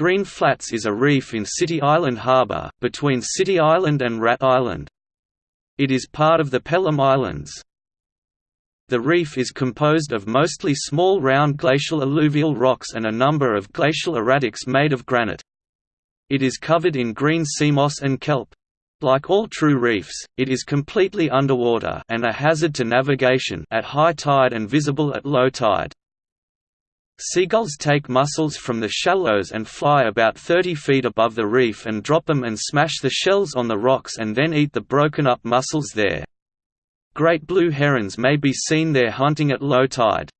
Green Flats is a reef in City Island Harbour, between City Island and Rat Island. It is part of the Pelham Islands. The reef is composed of mostly small round glacial alluvial rocks and a number of glacial erratics made of granite. It is covered in green sea moss and kelp. Like all true reefs, it is completely underwater and a hazard to navigation at high tide and visible at low tide. Seagulls take mussels from the shallows and fly about 30 feet above the reef and drop them and smash the shells on the rocks and then eat the broken up mussels there. Great blue herons may be seen there hunting at low tide.